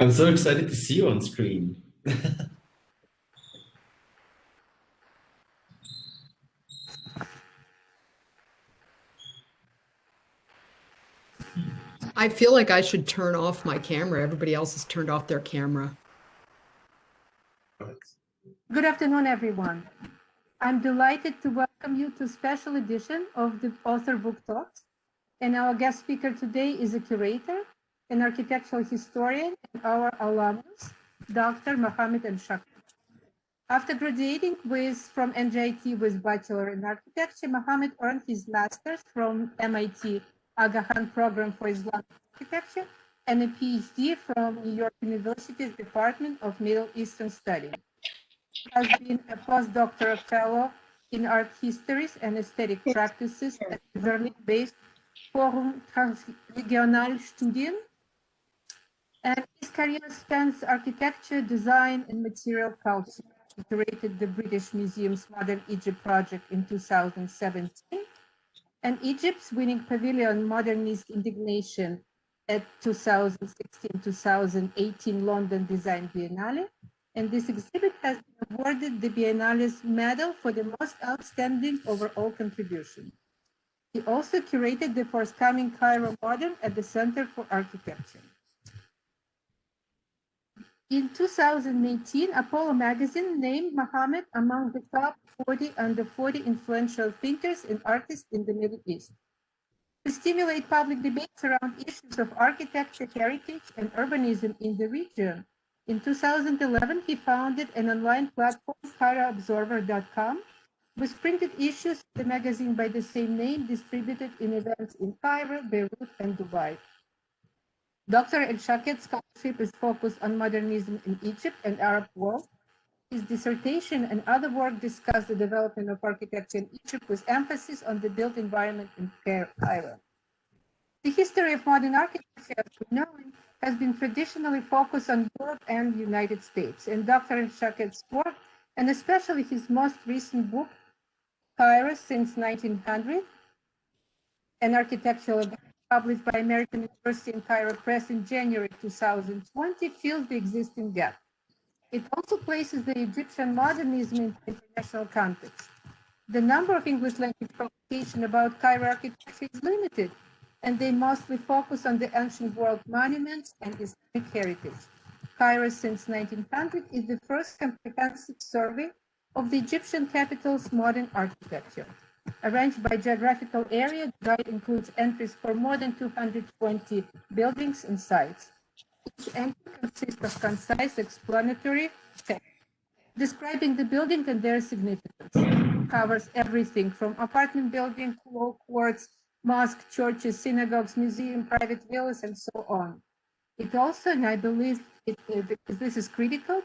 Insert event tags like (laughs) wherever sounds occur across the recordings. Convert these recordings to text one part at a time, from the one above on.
I'm so excited to see you on screen. (laughs) I feel like I should turn off my camera. Everybody else has turned off their camera. Good afternoon, everyone. I'm delighted to welcome you to a special edition of the Author Book Talks. And our guest speaker today is a curator, an architectural historian, and our alumnus, Dr. Mohammed El After graduating with from NJIT with Bachelor in Architecture, Mohammed earned his master's from MIT Aga Khan Program for Islamic Architecture and a PhD from New York University's Department of Middle Eastern Studies. He has been a postdoctoral fellow in art histories and aesthetic practices at the Berlin-based Forum Transregionale Studien. And his career spans architecture, design, and material culture. He curated the British Museum's Modern Egypt project in 2017 and Egypt's winning pavilion Modernist Indignation at 2016-2018 London Design Biennale. And this exhibit has been awarded the Biennale's medal for the most outstanding overall contribution. He also curated the forthcoming Cairo Modern at the Center for Architecture. In 2018, Apollo magazine named Mohammed among the top 40 under 40 influential thinkers and artists in the Middle East. To stimulate public debates around issues of architecture, heritage, and urbanism in the region, in 2011, he founded an online platform, CairoObserver.com, with printed issues of the magazine by the same name distributed in events in Cairo, Beirut, and Dubai. Dr. El Shahed's scholarship is focused on modernism in Egypt and Arab world. His dissertation and other work discuss the development of architecture in Egypt with emphasis on the built environment in Cairo. The history of modern architecture, as we know, has been traditionally focused on Europe and the United States. And Dr. Shahed's work, and especially his most recent book, Cairo since 1900, an architectural published by American University and Cairo Press in January 2020, fills the existing gap. It also places the Egyptian modernism in international context. The number of English language publications about Cairo architecture is limited, and they mostly focus on the ancient world monuments and Islamic heritage. Cairo since 1900 is the first comprehensive survey of the Egyptian capital's modern architecture. Arranged by geographical area, the guide includes entries for more than 220 buildings and sites. Each entry consists of concise explanatory text describing the building and their significance. It covers everything from apartment building, law courts, mosques, churches, synagogues, museums, private villas, and so on. It also, and I believe it, uh, because this is critical,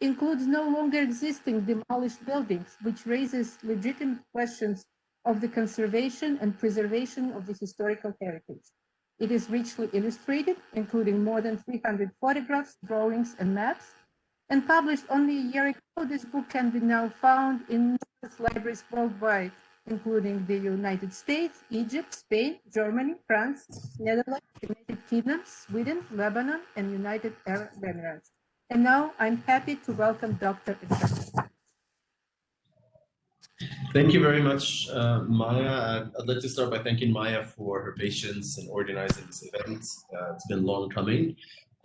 includes no longer existing demolished buildings, which raises legitimate questions of the conservation and preservation of the historical heritage. It is richly illustrated, including more than 300 photographs, drawings, and maps. And published only a year ago, this book can be now found in libraries worldwide, including the United States, Egypt, Spain, Germany, France, Netherlands, United Kingdom, Sweden, Lebanon, and United Arab Emirates. And now I'm happy to welcome Dr. Thank you very much, uh, Maya. I'd like to start by thanking Maya for her patience in organizing this event. Uh, it's been long coming.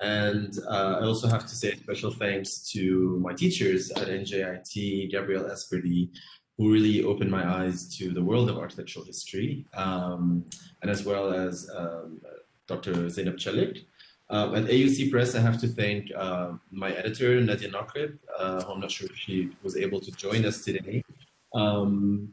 And uh, I also have to say special thanks to my teachers at NJIT, Gabriel Esperdy, who really opened my eyes to the world of architectural history, um, and as well as um, Dr. Zeynep Çelik. Uh, at AUC Press, I have to thank uh, my editor, Nadia Naqib, uh, who I'm not sure if she was able to join us today. Um,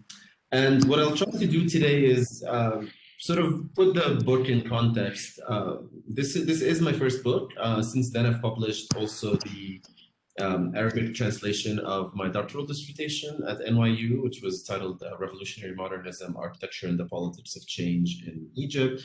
and what I'll try to do today is uh, sort of put the book in context. Uh, this, this is my first book. Uh, since then, I've published also the um, Arabic translation of my doctoral dissertation at NYU, which was titled uh, Revolutionary Modernism, Architecture and the Politics of Change in Egypt.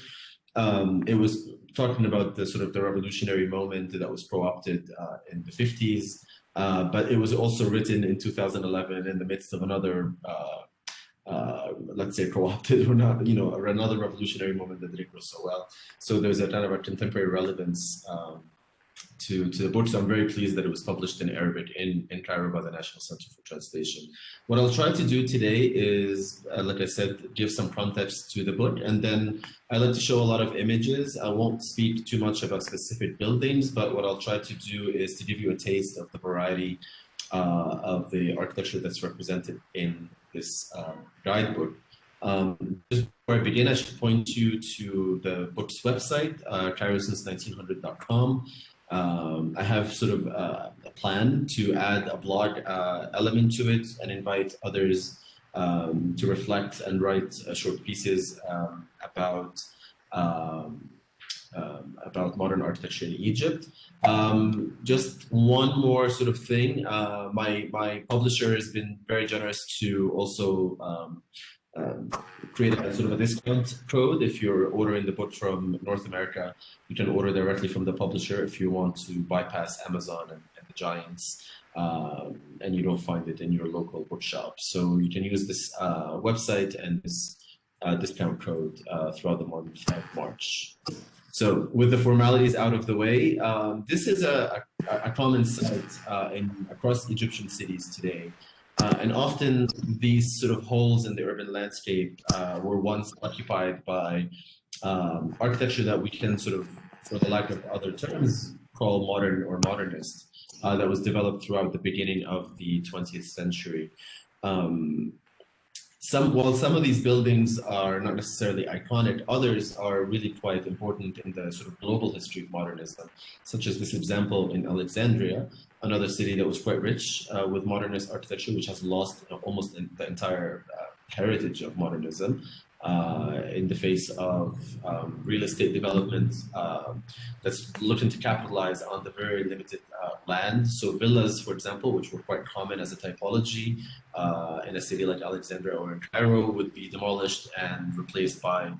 Um, it was talking about the sort of the revolutionary moment that was co-opted uh, in the 50s, uh, but it was also written in 2011 in the midst of another, uh, uh, let's say, co-opted or (laughs) not, you know, another revolutionary moment that didn't go so well. So there's a kind of a contemporary relevance um, to, to the book. So I'm very pleased that it was published in Arabic in, in Cairo by the National Center for Translation. What I'll try to do today is, uh, like I said, give some context to the book. And then I like to show a lot of images. I won't speak too much about specific buildings, but what I'll try to do is to give you a taste of the variety uh, of the architecture that's represented in this um, guidebook. Um, just before I begin, I should point you to the book's website, uh, cairosince1900.com. Um, I have sort of uh, a plan to add a blog uh, element to it and invite others um, to reflect and write uh, short pieces um, about um, um, about modern architecture in Egypt. Um, just one more sort of thing. Uh, my my publisher has been very generous to also um, create a sort of a discount code if you're ordering the book from North America. You can order directly from the publisher if you want to bypass Amazon and, and the giants. Um, and you don't find it in your local bookshop. So you can use this uh, website and this uh, discount code uh, throughout the month of March. So with the formalities out of the way, um, this is a, a, a common sight uh, in across Egyptian cities today. Uh, and often these sort of holes in the urban landscape uh, were once occupied by um, architecture that we can sort of, for the lack of other terms, call modern or modernist, uh, that was developed throughout the beginning of the 20th century. Um, some, while some of these buildings are not necessarily iconic, others are really quite important in the sort of global history of modernism, such as this example in Alexandria, another city that was quite rich uh, with modernist architecture, which has lost almost the entire uh, heritage of modernism uh, in the face of um, real estate development um, that's looking to capitalize on the very limited uh, land. So villas, for example, which were quite common as a typology uh, in a city like Alexandria or in Cairo would be demolished and replaced by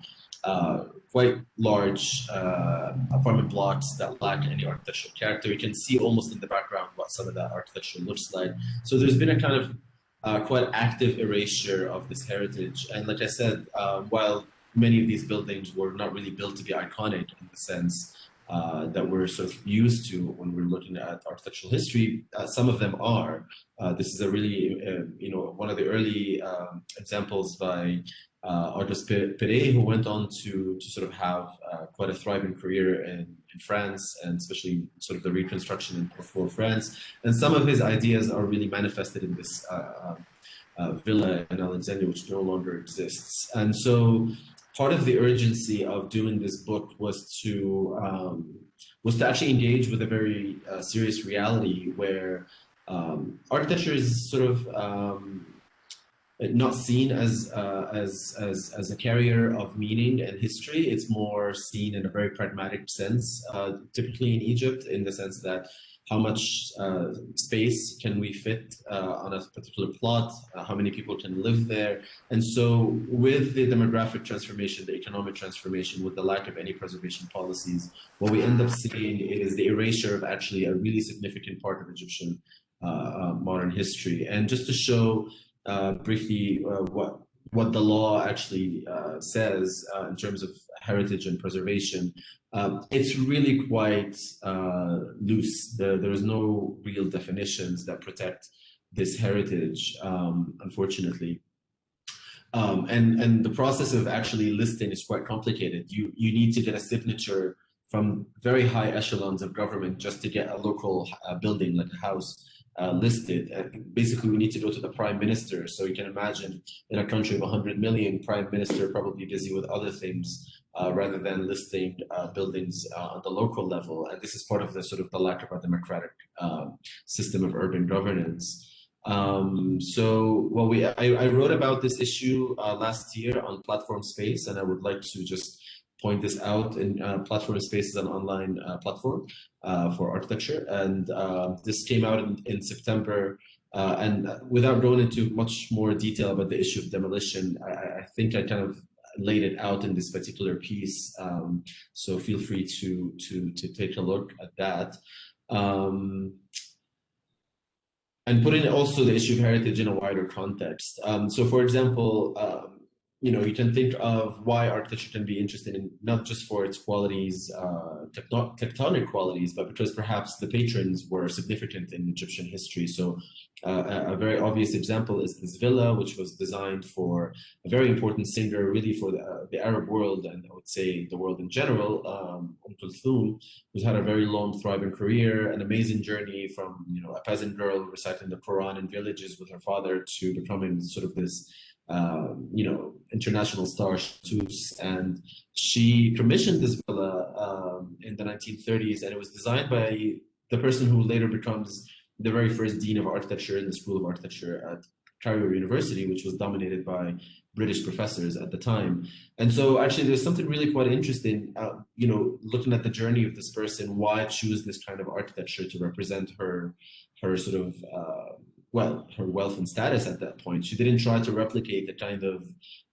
uh, quite large uh, apartment blocks that lack any architectural character. You can see almost in the background what some of that architecture looks like. So there's been a kind of uh, quite active erasure of this heritage. And like I said, uh, while many of these buildings were not really built to be iconic in the sense uh, that we're sort of used to when we're looking at architectural history, uh, some of them are. this is a really, you know, one of the early um, examples by uh, Auguste Perret, who went on to, to sort of have uh, quite a thriving career in, in France and especially sort of the reconstruction in post-war France. And some of his ideas are really manifested in this uh, um, uh, villa in Alexandria, which no longer exists. And so part of the urgency of doing this book was to um, was to actually engage with a very uh, serious reality where um, architecture is sort of um, not seen as, uh, as, as, as a carrier of meaning and history. It's more seen in a very pragmatic sense, uh, typically in Egypt, in the sense that how much uh, space can we fit uh, on a particular plot, uh, how many people can live there. And so with the demographic transformation, the economic transformation, with the lack of any preservation policies, what we end up seeing is the erasure of actually a really significant part of Egyptian uh, modern history. And just to show uh, briefly uh, what what the law actually uh, says uh, in terms of heritage and preservation. Um, it's really quite uh, loose. There, there's no real definitions that protect this heritage, um, unfortunately. Um, and, and the process of actually listing is quite complicated. You, you need to get a signature from very high echelons of government just to get a local uh, building like a house uh, listed. And basically, we need to go to the prime minister. So you can imagine in a country of 100 million, prime minister probably busy with other things uh, rather than listing uh, buildings uh, on the local level. And this is part of the sort of the lack of a democratic um, system of urban governance. Um, so well, we I, I, wrote about this issue uh, last year on Platform Space, and I would like to just point this out in uh, Platform Space is an online uh, platform uh, for architecture. And uh, this came out in, in September. Uh, and without going into much more detail about the issue of demolition, I, I, think I kind of laid it out in this particular piece. Um, so feel free to to to take a look at that. Um, and putting also the issue of heritage in a wider context. Um, so, for example, um, you know, you can think of why architecture can be interesting in not just for its qualities, uh, tectonic qualities, but because perhaps the patrons were significant in Egyptian history. So uh, a very obvious example is this villa, which was designed for a very important singer, really for the, uh, the Arab world, and I would say the world in general, um, Umm who's had a very long, thriving career, an amazing journey from, you know, a peasant girl reciting the Quran in villages with her father to becoming sort of this um, you know, international star Tus, and she commissioned this villa um, in the 1930s, and it was designed by the person who later becomes the very first dean of architecture in the School of Architecture at Cairo University, which was dominated by British professors at the time. And so actually there's something really quite interesting, uh, you know, looking at the journey of this person, why choose this kind of architecture to represent her, her sort of, uh, well, her wealth and status at that point. She didn't try to replicate the kind of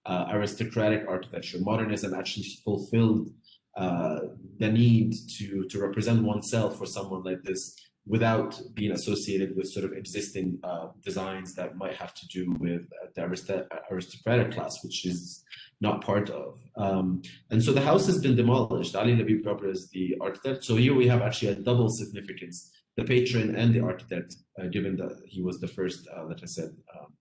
uh, aristocratic architecture. Modernism actually fulfilled uh, the need to, to represent oneself for someone like this without being associated with sort of existing uh, designs that might have to do with the aristocratic class, which is not part of. Um, and so the house has been demolished. Ali Labib Gabr is the architect. So here we have actually a double significance the patron and the architect, uh, given that he was the first, uh, like I said, um,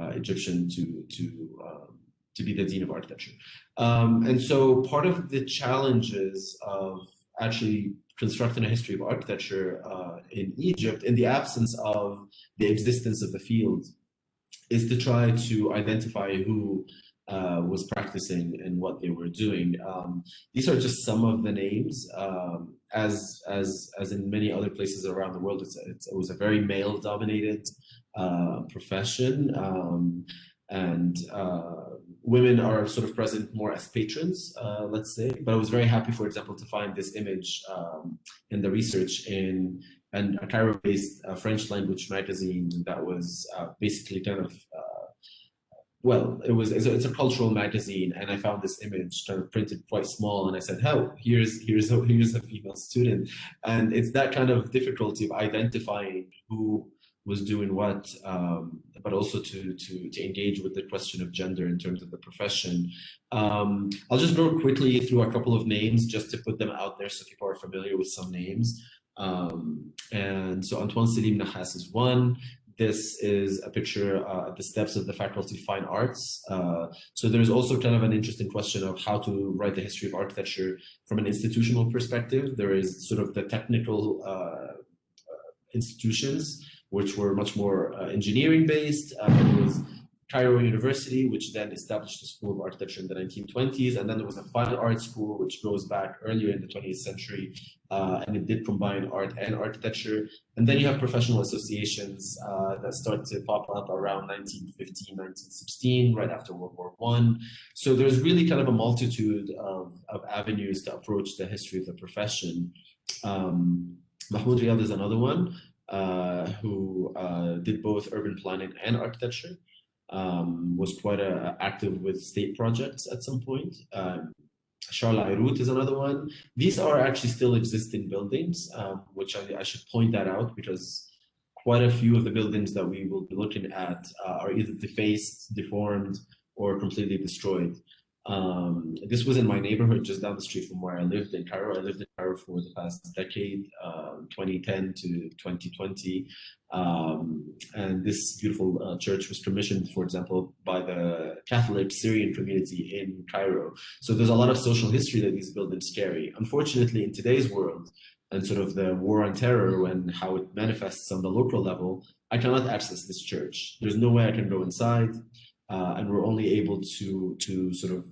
uh, Egyptian to to um, to be the dean of architecture. Um, and so part of the challenges of actually constructing a history of architecture in Egypt in the absence of the existence of the field is to try to identify who uh, was practicing and what they were doing. Um, these are just some of the names. Um, as as as in many other places around the world, it's, it's it was a very male-dominated uh, profession, um, and uh, women are sort of present more as patrons, uh, let's say. But I was very happy, for example, to find this image um, in the research in and a Cairo-based uh, French language magazine that was uh, basically kind of well, it was it's a, it's a, cultural magazine, and I found this image kind of printed quite small, and I said, "Oh, here's here's a here's a female student," and it's that kind of difficulty of identifying who was doing what, um, but also to to to engage with the question of gender in terms of the profession. Um, I'll just go quickly through a couple of names just to put them out there so people are familiar with some names. Um, and so Antoine Selim Nahas is one. This is a picture uh, at the steps of the Faculty of Fine Arts. Uh, so there's also kind of an interesting question of how to write the history of architecture from an institutional perspective. There is sort of the technical uh, institutions, which were much more uh, engineering based. Uh, Cairo University, which then established the School of Architecture in the 1920s. And then there was a fine art school, which goes back earlier in the 20th century, uh, and it did combine art and architecture. And then you have professional associations uh, that start to pop up around 1915, 1916, right after World War One. So there's really kind of a multitude of, of avenues to approach the history of the profession. Um, Mahmoud Riyad is another one uh, who uh, did both urban planning and architecture um, was quite uh, active with state projects at some point. Um, Charles Ayrout is another one. These are actually still existing buildings, um, which I, I, should point that out because quite a few of the buildings that we will be looking at uh, are either defaced, deformed, or completely destroyed. Um, this was in my neighborhood just down the street from where I lived in Cairo. I lived in for the past decade, uh, 2010 to 2020. Um, and this beautiful uh, church was commissioned, for example, by the Catholic Syrian community in Cairo. So there's a lot of social history that these buildings carry. Unfortunately, in today's world, and sort of the war on terror and how it manifests on the local level, I cannot access this church. There's no way I can go inside uh, and we're only able to to sort of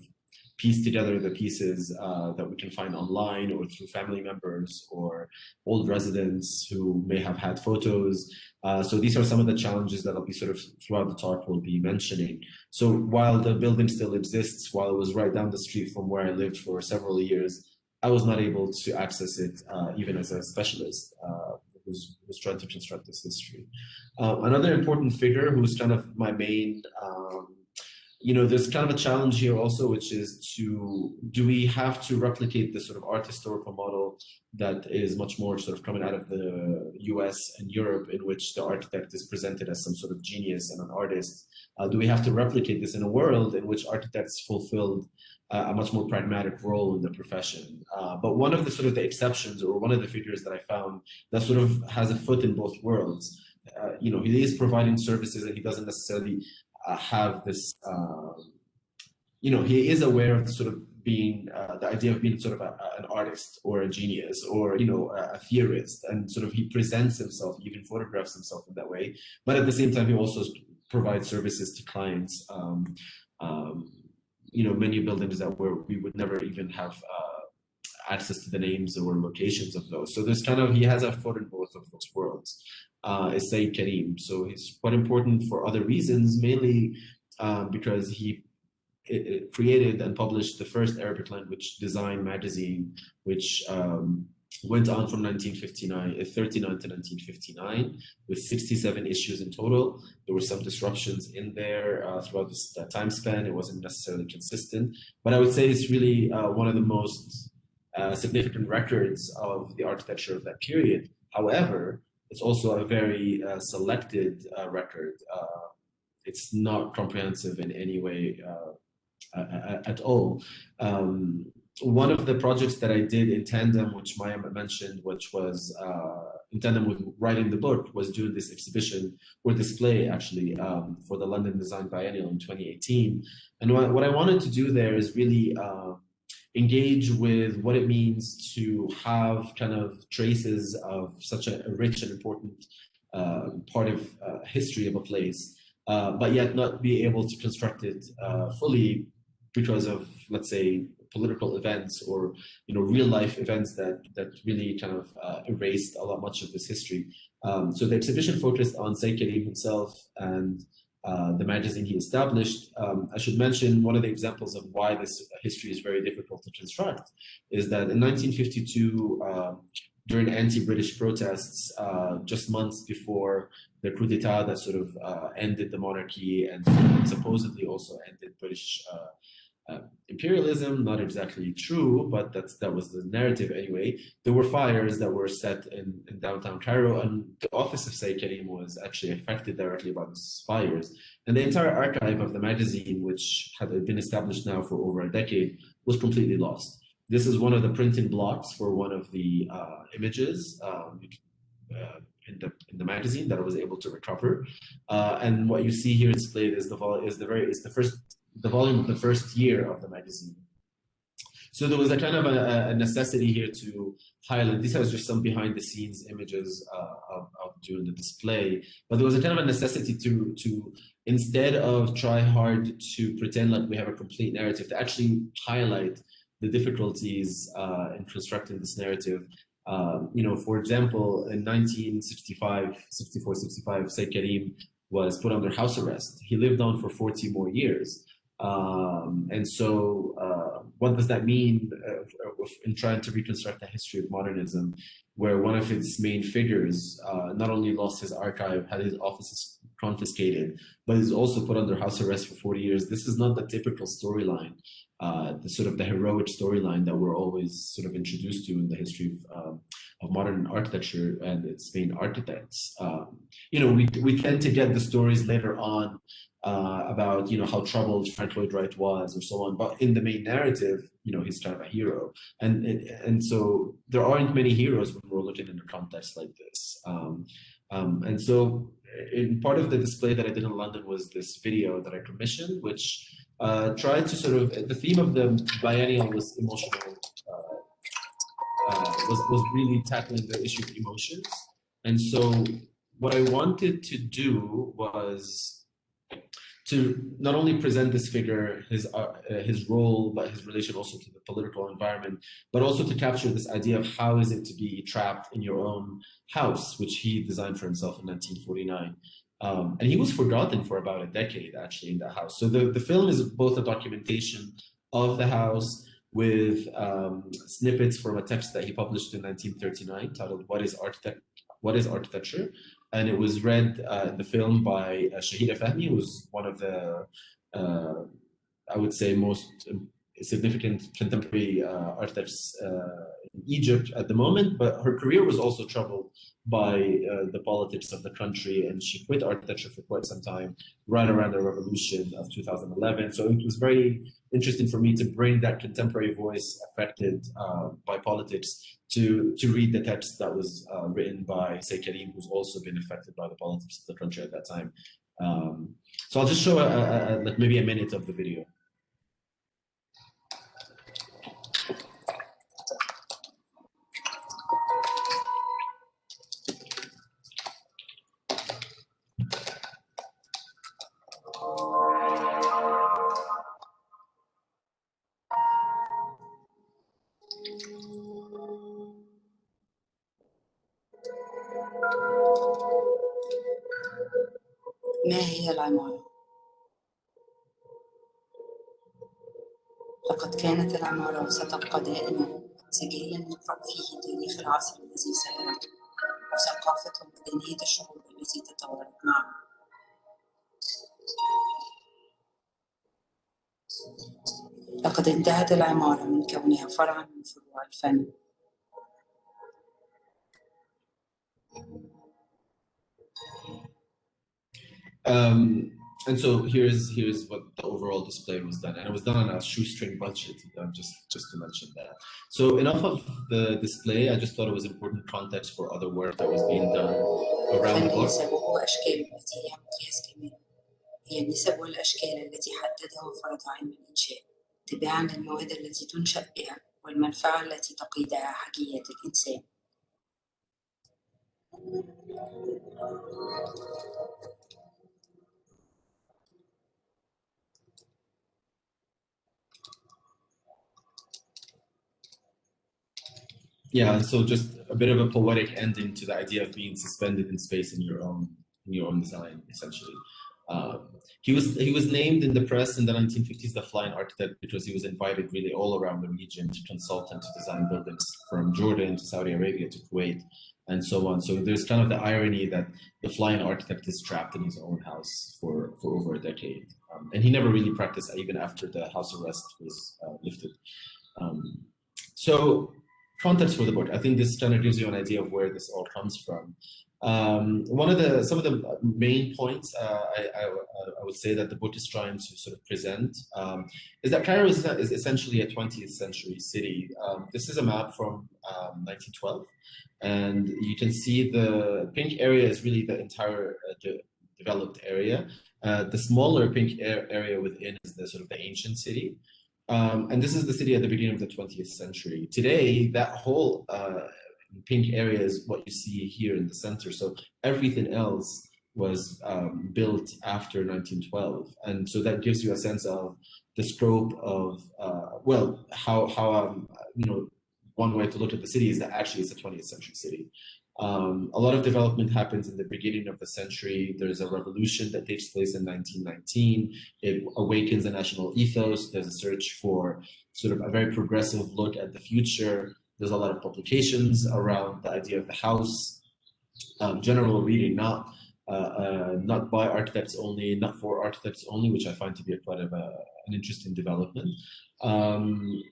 piece together the pieces uh, that we can find online or through family members or old residents who may have had photos. Uh, so these are some of the challenges that I'll be sort of throughout the talk will be mentioning. So while the building still exists, while it was right down the street from where I lived for several years, I was not able to access it uh, even as a specialist uh, who's, who's trying to construct this history. Uh, another important figure who's kind of my main um, you know, there's kind of a challenge here also, which is to do we have to replicate the sort of art historical model that is much more sort of coming out of the US and Europe, in which the architect is presented as some sort of genius and an artist? Uh, do we have to replicate this in a world in which architects fulfilled uh, a much more pragmatic role in the profession? Uh, but one of the sort of the exceptions, or one of the figures that I found that sort of has a foot in both worlds, uh, you know, he is providing services and he doesn't necessarily have this, um, you know, he is aware of the sort of being, uh, the idea of being sort of a, an artist or a genius or, you know, a, a, theorist. And sort of he presents himself, even photographs himself in that way. But at the same time, he also provides services to clients. Um, um, you know, many buildings that were, we would never even have uh, access to the names or locations of those. So there's kind of, he has a foot in both of those worlds uh, is Sayyid Karim. So he's quite important for other reasons, mainly um, because he it, it created and published the first Arabic language design magazine, which um, went on from 1959, uh, 39 to 1959, with 67 issues in total. There were some disruptions in there uh, throughout this time span. It wasn't necessarily consistent, but I would say it's really uh, one of the most uh, significant records of the architecture of that period. However, it's also a very uh, selected uh, record. Uh, it's not comprehensive in any way at all. Um, one of the projects that I did in tandem, which Maya mentioned, which was in tandem with writing the book, was doing this exhibition or display actually um, for the London Design Biennale in 2018. And what, what I wanted to do there is really uh, engage with what it means to have kind of traces of such a, a rich and important uh, part of uh, history of a place, uh, but yet not be able to construct it uh, fully because of, let's say, political events or you know real life events that that really kind of uh, erased a lot much of this history. Um, so the exhibition focused on Sayyid Karim himself and uh, the magazine he established. Um, I should mention one of the examples of why this history is very difficult to construct is that in 1952, um, during anti-British protests, uh, just months before the coup d'etat that sort of uh, ended the monarchy and supposedly also ended British uh, imperialism, not exactly true, but that's that was the narrative anyway. There were fires that were set in, in downtown Cairo, and the office of Sayyid Karim was actually affected directly by these fires. And the entire archive of the magazine, which had been established now for over a decade, was completely lost. This is one of the printing blocks for one of the uh, images um, uh, in the in the magazine that I was able to recover. Uh, and what you see here displayed is the is the very is the first the volume of the first year of the magazine. So there was a kind of a, a necessity here to highlight, these are just some behind the scenes images uh, of, of doing the display, but there was a kind of a necessity to, to instead of try hard to pretend like we have a complete narrative, to actually highlight the difficulties uh, in constructing this narrative. Um, you know, for example, in 1965, 64, 65, Sayyid Karim was put under house arrest. He lived on for 40 more years. Um, and so uh, what does that mean uh, in trying to reconstruct the history of modernism, where one of its main figures uh, not only lost his archive, had his offices confiscated, but is also put under house arrest for 40 years. This is not the typical storyline, uh, the sort of the heroic storyline that we're always sort of introduced to in the history of, um, of modern architecture and its main architects. Um, you know, we, we tend to get the stories later on uh, about you know how troubled Frank Lloyd Wright was or so on. But in the main narrative, you know, he's kind of a hero, and and, and so there aren't many heroes when we're looking in a context like this. Um, um, and so, in part of the display that I did in London was this video that I commissioned, which uh, tried to sort of the theme of the biennial was emotional. Uh, uh was was really tackling the issue of emotions, and so what I wanted to do was to not only present this figure, his, uh, his role, but his relation also to the political environment, but also to capture this idea of how is it to be trapped in your own house, which he designed for himself in 1949. Um, and he was forgotten for about a decade actually in that house. So the, the film is both a documentation of the house with um, snippets from a text that he published in 1939 titled What is Architect What is Architecture? And it was read uh, in the film by uh, Shahira Fahmy, who's one of the uh, I would say, most significant contemporary uh, architects uh, in Egypt at the moment, but her career was also troubled by uh, the politics of the country, and she quit architecture for quite some time, right around the revolution of 2011. So it was very interesting for me to bring that contemporary voice affected uh, by politics to to read the text that was uh, written by Say Karim, who's also been affected by the politics of the country at that time. Um, so I'll just show a, a, a, like maybe a minute of the video. ما هي العمارة؟ لقد كانت العمارة وستبقى دائما سجلا يقرأ فيه تاريخ العصر الذي سيرى وثقافة ومدنية الشعوب التي تطورت معه لقد انتهت العمارة من كونها فرعا من فروع الفن. Um, and so here's here's what the overall display was done, and it was done on a shoestring budget. Uh, just just to mention that. So enough of the display. I just thought it was important context for other work that was being done around the الفن book. نسبه وأشكاله التي هي مقياس كمان هي النسب والأشكال التي حددها وفرض علم الإنشاء تباعا للمواد التي تنشأ بها والمنفعة التي تقيدها حاجيات الإنسان Yeah, and so just a bit of a poetic ending to the idea of being suspended in space in your own in your own design, essentially. Um, he was he was named in the press in the 1950s the flying architect because he was invited really all around the region to consult and to design buildings from Jordan to Saudi Arabia to Kuwait and so on. So there's kind of the irony that the flying architect is trapped in his own house for, for over a decade. Um, and he never really practiced even after the house arrest was uh, lifted. Um, so context for the book. I think this kind of gives you an idea of where this all comes from. Um, one of the some of the main points uh, I, I, I, would say that the book is trying to sort of present um, is that Cairo is, is, essentially a 20th century city. Um, this is a map from 1912, and you can see the pink area is really the entire uh, de developed area. Uh, the smaller pink area within is the sort of the ancient city. Um, and this is the city at the beginning of the 20th century. Today, that whole uh, pink area is what you see here in the center. So everything else was um, built after 1912. And so that gives you a sense of the scope of, uh, well, how, how um, you know, one way to look at the city is that actually it's a 20th century city. Um, a lot of development happens in the beginning of the century. There's a revolution that takes place in 1919. It awakens a national ethos. There's a search for sort of a very progressive look at the future. There's a lot of publications around the idea of the house, um, general reading, not uh, uh, not by architects only, not for architects only, which I find to be a quite of a, an interesting development. Um,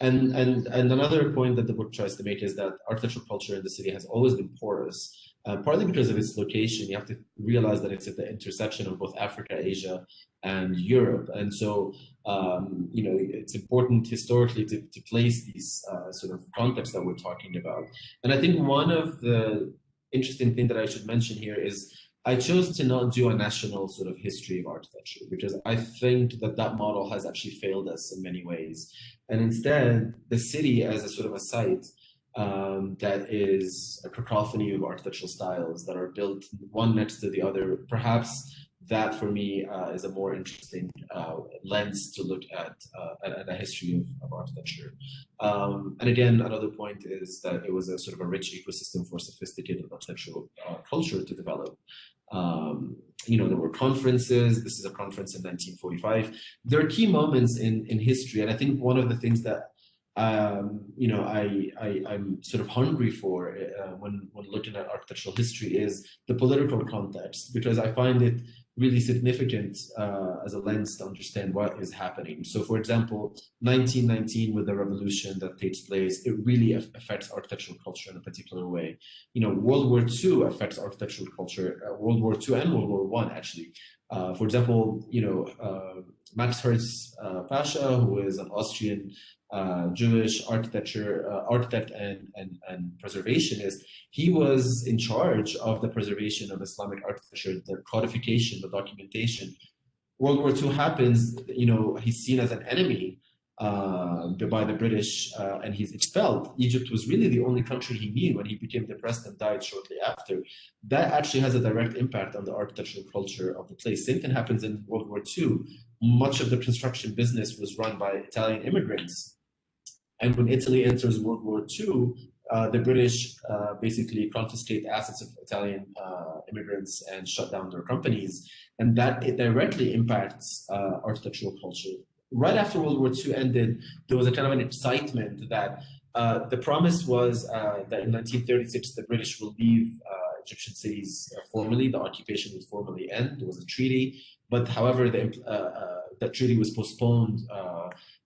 and, and, and another point that the book tries to make is that architectural culture in the city has always been porous, uh, partly because of its location. You have to realize that it's at the intersection of both Africa, Asia, and Europe. And so, um, you know, it's important historically to, to place these uh, sort of contexts that we're talking about. And I think one of the interesting thing that I should mention here is I chose to not do a national sort of history of architecture because I think that that model has actually failed us in many ways. And instead, the city as a sort of a site um, that is a cacophony of architectural styles that are built one next to the other, perhaps that for me uh, is a more interesting uh, lens to look at, uh, at, a history of, of architecture. Um, and again, another point is that it was a sort of a rich ecosystem for sophisticated architectural uh, culture to develop. Um, you know, there were conferences. This is a conference in 1945. There are key moments in, in history. And I think one of the things that um, you know, I, I, am sort of hungry for uh, when, when looking at architectural history is the political context, because I find it really significant uh, as a lens to understand what is happening. So, for example, 1919 with the revolution that takes place, it really affects architectural culture in a particular way. You know, World War II affects architectural culture. Uh, World War II and World War One actually. Uh, for example, you know, uh, Max Herz uh, Pasha, who is an Austrian uh, Jewish architecture uh, architect and, and, and preservationist, he was in charge of the preservation of Islamic architecture, the codification, the documentation. World War II happens, you know, he's seen as an enemy uh, by the British uh, and he's expelled. Egypt was really the only country he knew when he became depressed and died shortly after. That actually has a direct impact on the architectural culture of the place. Same thing happens in World War II. Much of the construction business was run by Italian immigrants and when Italy enters World War II, uh, the British uh, basically confiscate assets of Italian uh, immigrants and shut down their companies. And that it directly impacts uh, architectural culture. Right after World War II ended, there was a kind of an excitement that uh, the promise was uh, that in 1936, the British will leave Egyptian cities formally, the occupation would formally end. There was a treaty, but however, the, that treaty was postponed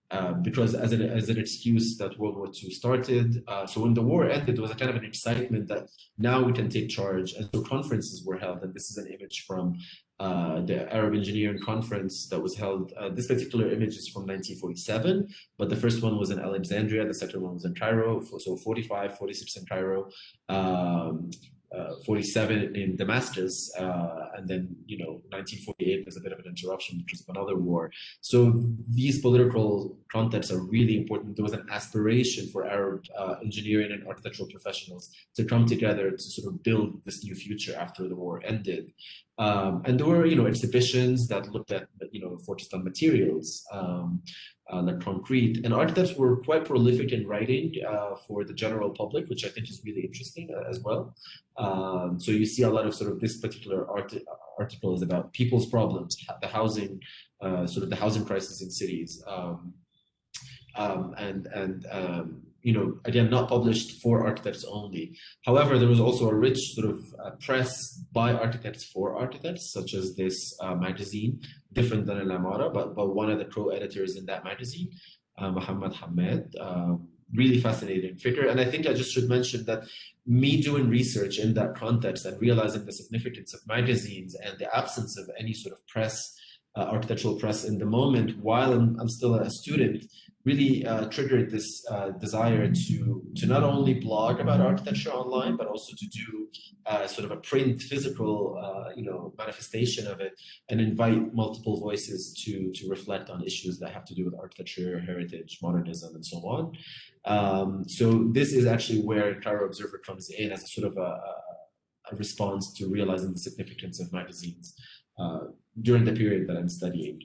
uh, because as an, as an excuse that World War II started. Uh, so when the war ended, there was a kind of an excitement that now we can take charge. And so conferences were held. And this is an image from uh, the Arab Engineering Conference that was held. Uh, this particular image is from 1947, but the first one was in Alexandria. The second one was in Cairo. So 45, 46 in Cairo. Um, uh, 47 in Damascus, uh, and then you know 1948 there's a bit of an interruption because of another war. So these political contexts are really important. There was an aspiration for Arab uh, engineering and architectural professionals to come together to sort of build this new future after the war ended. Um, and there were, you know, exhibitions that looked at, you know, on materials. Um, like concrete. And architects were quite prolific in writing uh, for the general public, which I think is really interesting uh, as well. Um, so you see a lot of sort of this particular art article is about people's problems, the housing, uh, sort of the housing crisis in cities. Um, um, and and um, you know, again, not published for architects only. However, there was also a rich sort of uh, press by architects for architects, such as this uh, magazine, different than Al Amara, but, but one of the co-editors in that magazine, uh, Muhammad Hamed, um, really fascinating figure. And I think I just should mention that me doing research in that context and realizing the significance of magazines and the absence of any sort of press, uh, architectural press in the moment while I'm, I'm still a student, really uh, triggered this uh, desire to to not only blog about architecture online, but also to do uh, sort of a print, physical, uh, you know, manifestation of it, and invite multiple voices to to reflect on issues that have to do with architecture, heritage, modernism, and so on. Um, so this is actually where Cairo Observer comes in as a sort of a, a response to realizing the significance of magazines uh, during the period that I'm studying.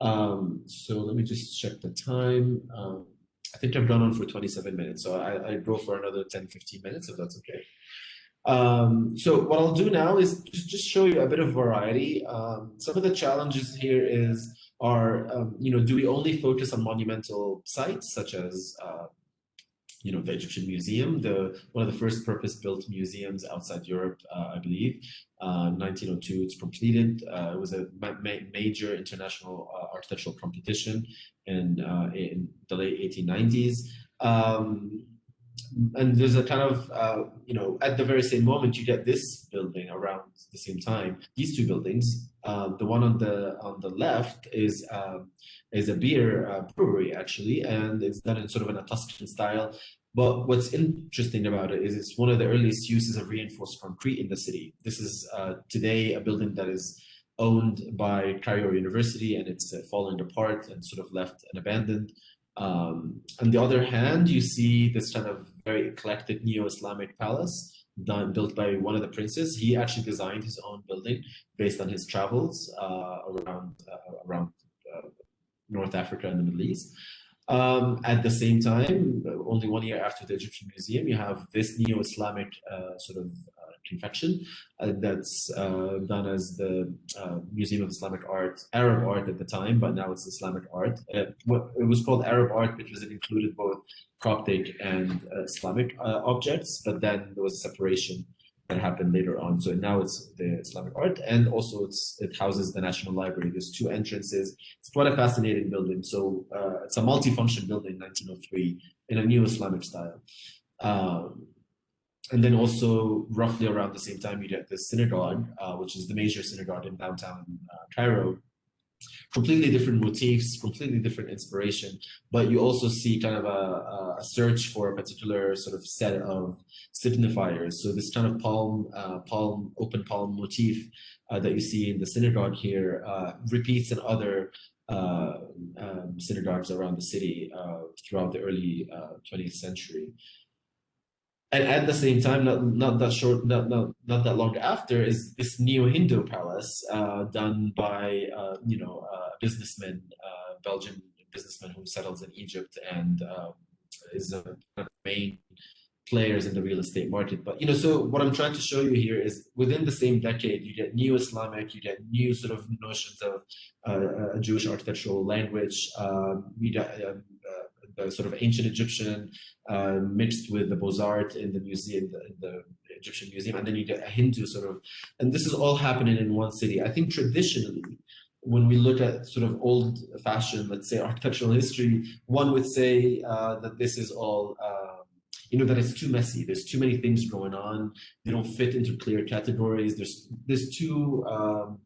Um, so let me just check the time. Um, I think I've gone on for 27 minutes, so I, I go for another 10, 15 minutes if that's okay. Um, so what I'll do now is just, just show you a bit of variety. Um, some of the challenges here is are, um, you know, do we only focus on monumental sites such as uh, you know, the Egyptian Museum, the one of the first purpose-built museums outside Europe, uh, I believe. Uh, 1902, it's completed. Uh, it was a ma major international uh, architectural competition in, uh, in the late 1890s. Um, and there's a kind of, uh, you know, at the very same moment, you get this building around the same time. These two buildings, uh, the one on the on the left is um, is a beer uh, brewery actually, and it's done in sort of in a Tuscan style. But what's interesting about it is it's one of the earliest uses of reinforced concrete in the city. This is uh, today a building that is owned by Cairo University and it's uh, falling apart and sort of left and abandoned. Um, on the other hand, you see this kind of very eclectic neo-Islamic palace done built by one of the princes. He actually designed his own building based on his travels uh, around uh, around uh, North Africa and the Middle East. Um, at the same time, only one year after the Egyptian Museum, you have this neo-Islamic uh, sort of confection uh, that's uh, done as the uh, Museum of Islamic Art, Arab art at the time, but now it's Islamic art. it was called Arab art because it included both Coptic and Islamic objects, but then there was a separation that happened later on. So now it's the Islamic art, and also it houses the National Library. There's two entrances. It's quite a fascinating building. So uh, it's a multi-function building, 1903, in a new Islamic style. Um, and then also roughly around the same time, you get the synagogue, uh, which is the major synagogue in downtown uh, Cairo, completely different motifs, completely different inspiration, but you also see kind of a, a search for a particular sort of set of signifiers. So this kind of palm, uh, palm, open palm motif uh, that you see in the synagogue here uh, repeats in other uh, um, synagogues around the city throughout the early 20th uh, century and at the same time, not not that short, not not not that long after, is this neo Hindu palace uh, done by uh, you know uh, businessman, uh, Belgian businessman who settles in Egypt and um, is a main players in the real estate market. But you know, so what I'm trying to show you here is within the same decade, you get new Islamic, you get new sort of notions of uh, Jewish architectural language, um, sort of ancient Egyptian uh, mixed with the Beaux-Arts in the museum, the, the, Egyptian museum, and then you get a Hindu sort of, and this is all happening in one city. I think traditionally, when we look at sort of old fashioned, let's say architectural history, one would say uh, that this is all, uh, you know, that it's too messy. There's too many things going on. They don't fit into clear categories. There's, there's too, um,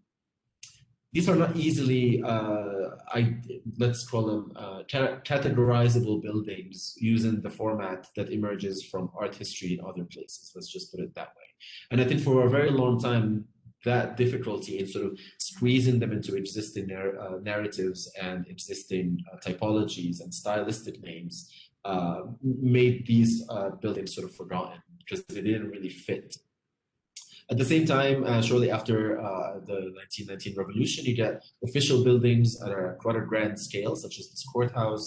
these are not easily, uh, I, let's call them uh, categorizable buildings using the format that emerges from art history in other places. Let's just put it that way. And I think for a very long time, that difficulty in sort of squeezing them into existing uh, narratives and existing uh, typologies and stylistic names uh, made these uh, buildings sort of forgotten because they didn't really fit at the same time, uh, shortly after uh, the 1919 revolution, you get official buildings at a quite a grand scale, such as this courthouse,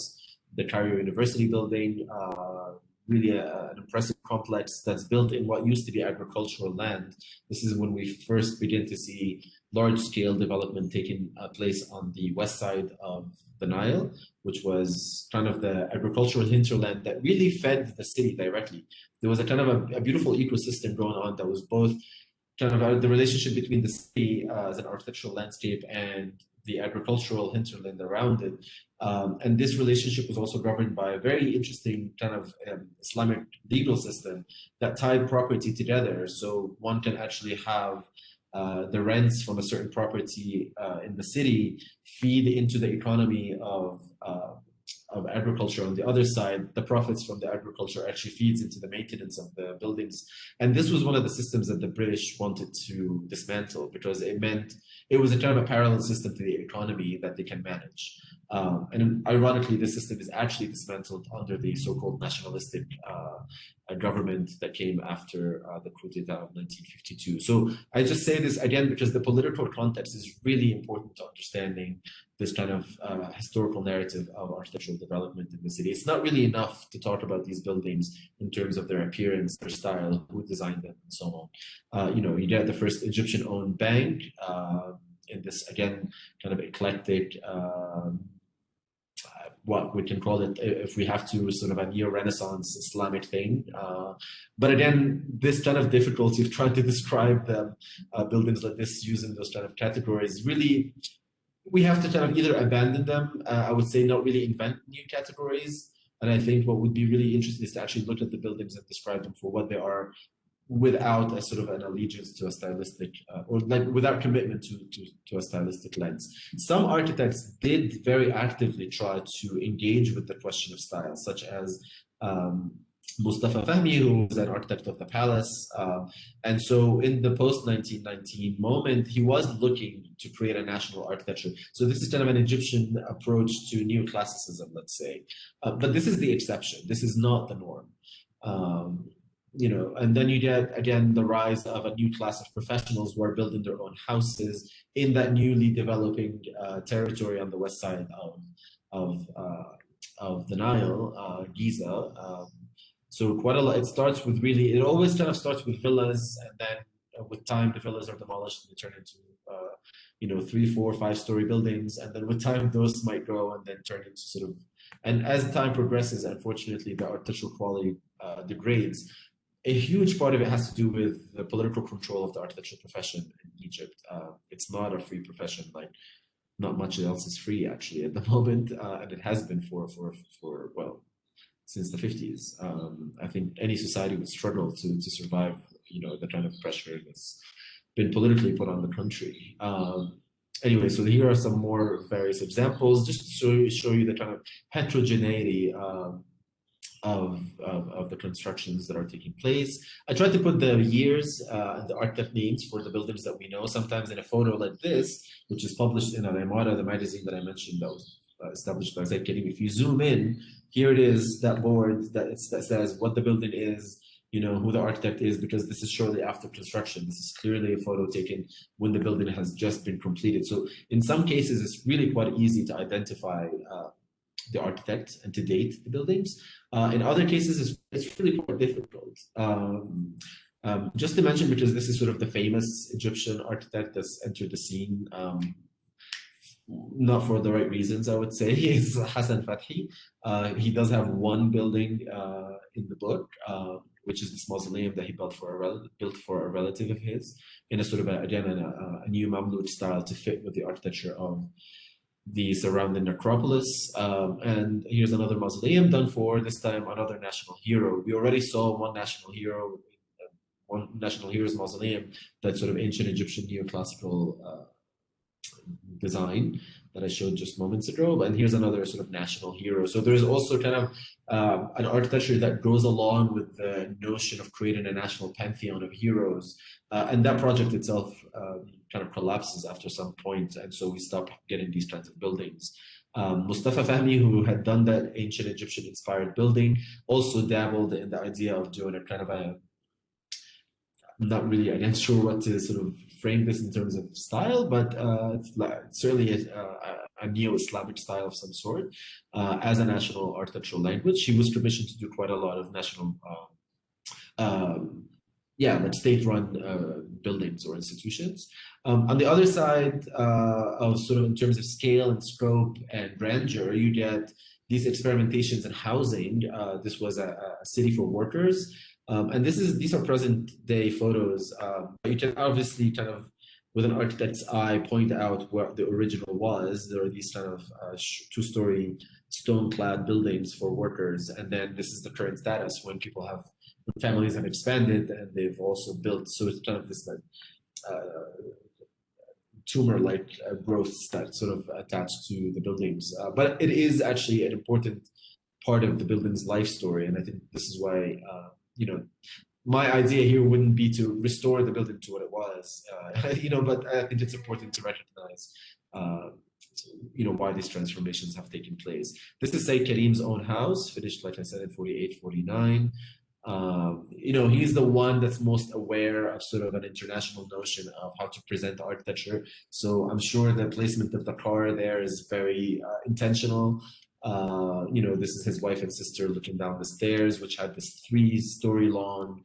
the Cairo University building, uh, really a, an impressive complex that's built in what used to be agricultural land. This is when we first begin to see large-scale development taking uh, place on the west side of the Nile, which was kind of the agricultural hinterland that really fed the city directly. There was a kind of a, a beautiful ecosystem going on that was both kind of uh, the relationship between the city uh, as an architectural landscape and the agricultural hinterland around it. Um, and this relationship was also governed by a very interesting kind of um, Islamic legal system that tied property together. So one can actually have uh, the rents from a certain property uh, in the city feed into the economy of uh, of agriculture on the other side, the profits from the agriculture actually feeds into the maintenance of the buildings. And this was one of the systems that the British wanted to dismantle because it meant it was a kind of a parallel system to the economy that they can manage. Um, and ironically, the system is actually dismantled under the so-called nationalistic uh, government that came after uh, the coup d'etat of 1952. So I just say this again because the political context is really important to understanding this kind of uh, historical narrative of architectural development in the city. It's not really enough to talk about these buildings in terms of their appearance, their style, who designed them, and so on. Uh, you know, you get the first Egyptian-owned bank uh, in this, again, kind of eclectic, um, what we can call it, if we have to, sort of a neo-Renaissance Islamic thing. Uh, but again, this kind of difficulty of trying to (laughs) describe the uh, buildings like this using those kind of categories really we have to kind of either abandon them, uh, I would say not really invent new categories. And I think what would be really interesting is to actually look at the buildings and describe them for what they are without a sort of an allegiance to a stylistic uh, or like without commitment to, to, to a stylistic lens. Some architects did very actively try to engage with the question of style, such as um, Mustafa Fahmi, who was an architect of the palace. Uh, and so in the post-1919 moment, he was looking to create a national architecture. So this is kind of an Egyptian approach to neoclassicism, let's say. Uh, but this is the exception. This is not the norm. Um, you know, and then you get, again, the rise of a new class of professionals who are building their own houses in that newly developing uh, territory on the west side of, of, uh, of the Nile, uh, Giza. Um, so quite a lot, it starts with really, it always kind of starts with villas and then uh, with time the villas are demolished and they turn into, uh, you know, three, four, five story buildings. And then with time those might grow and then turn into sort of, and as time progresses, unfortunately, the architectural quality uh, degrades. a huge part of it has to do with the political control of the architecture profession in Egypt. Uh, it's not a free profession, like not much else is free actually at the (laughs) moment, uh, and it has been for for for well since the 50s. Um, I think any society would struggle to to survive, you know, the kind of pressure that's been politically put on the country. Um, anyway, so here are some more various examples, just to show you, show you the kind of heterogeneity. Um, of, of, of, the constructions that are taking place. I tried to put the years uh, and the architect names for the buildings that we know. Sometimes in a photo like this, which is published in Al-Imara, the magazine that I mentioned that was uh, established by Sayyid Karim, if you zoom in, here it is, that board that, that says what the building is, you know, who the architect is, because this is shortly after construction. This is clearly a photo taken when the building has just been completed. So in some cases, it's really quite easy to identify uh, the architect and to date the buildings. Uh, in other cases, it's, it's really quite difficult. Um, um, just to mention, because this is sort of the famous Egyptian architect that's entered the scene, um, not for the right reasons, I would say, (laughs) is Hassan Fathi. Uh, he does have one building uh, in the book, uh, which is this mausoleum that he built for a built for a relative of his, in a sort of a, again a, a new Mamluk style to fit with the architecture of the surrounding necropolis. Um, and here's another mausoleum done for, this time another national hero. We already saw one national hero, one national hero's mausoleum, that sort of ancient Egyptian neoclassical uh, design that I showed just moments ago. And here's another sort of national hero. So there's also kind of um, an architecture that goes along with the notion of creating a national pantheon of heroes. Uh, and that project itself um, kind of collapses after some point, and so we stop getting these kinds of buildings. Um, Mustafa Fahmi, who had done that ancient Egyptian inspired building, also dabbled in the idea of doing a kind of a I'm not really again sure what to sort of frame this in terms of style, but uh, it's certainly a, a, a neo-Islamic style of some sort uh, as a national architectural language. He was commissioned to do quite a lot of national um, um yeah, like state-run uh, buildings or institutions. Um, on the other side uh, of sort of in terms of scale and scope and grandeur, you get these experimentations in housing. Uh, this was a, a, city for workers. Um, and this is these are present day photos. Um, you can obviously kind of, with an architect's eye, point out where the original was. There are these kind of uh, two-story stone-clad buildings for workers, and then this is the current status when people have families have expanded and they've also built so it's kind of this like uh, tumor-like uh, growth that sort of attached to the buildings. Uh, but it is actually an important part of the building's life story, and I think this is why you know my idea here wouldn't be to restore the building to what it was, uh, (laughs) you know. But I think it's important to recognize. Uh, you know why these transformations have taken place. This is Sayyid Karim's own house, finished like I said in 48, 49. Um, you know, he's the one that's most aware of sort of an international notion of how to present architecture. So I'm sure the placement of the car there is very uh, intentional. Uh, you know, this is his wife and sister looking down the stairs, which had this three-story long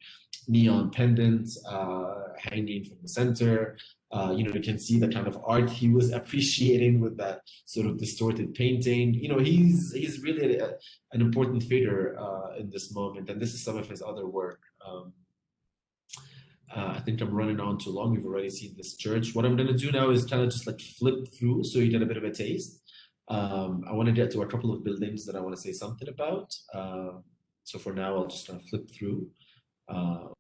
neon pendant uh, hanging from the center. Uh, you know, you can see the kind of art he was appreciating with that sort of distorted painting. You know, he's he's really a, an important figure uh, in this moment, and this is some of his other work. Um, uh, I think I'm running on too long. You've already seen this church. What I'm going to do now is kind of just like flip through so you get a bit of a taste. Um, I want to get to a couple of buildings that I want to say something about. Uh, so for now, I'll just kind of flip through. Um,